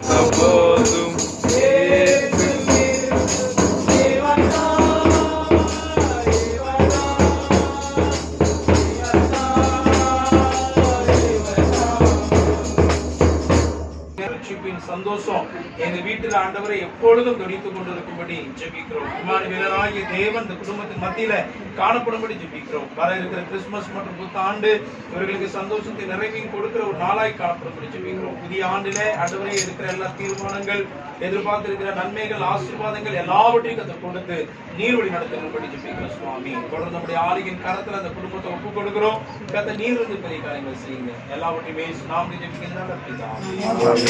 Oh, ரட்சிப்பின் சந்தோஷம் எங்க வீட்டுல ஆண்டவரை எப்பொழுதும் கவனித்துக் கொண்டிருக்கும்படி ஜெபிக்கிறோம். இமானுவேலராகிய தேவன் இந்த குடும்பத்தின் மத்தியில காணப்படும்படி ஜெபிக்கிறோம். வர இருக்கிற கிறிஸ்துமஸ் மற்றும் புத்தாண்டு இவர்களுக்கு சந்தோஷத்தை நிறைவையும் கொடுக்கிற ஒரு நாளாய் காணப்படும்படி ஜெபிக்கிறோம். புதிய ஆண்டில ஆண்டவரே இருக்கிற எல்லா தீர்மானங்கள் எதிர்பார்த்திருக்கிற நன்மைகள் ஆசீர்வாதங்கள் எல்லாவற்றையும் அதை கொடுத்து நீர்வழி நடத்தும்படி ஜெபிக்கிறோம் சுவாமி. தொடர்ந்து நம்முடைய ஆளுகின் கரத்துல அந்த குடும்பத்தை ஒப்புக் கொடுக்கிறோம் கத்த நீர் இருந்து பெரிய காரியங்கள் செய்யுங்க. எல்லாவற்றையுமே நாம் ஜெபிக்கிறதுனால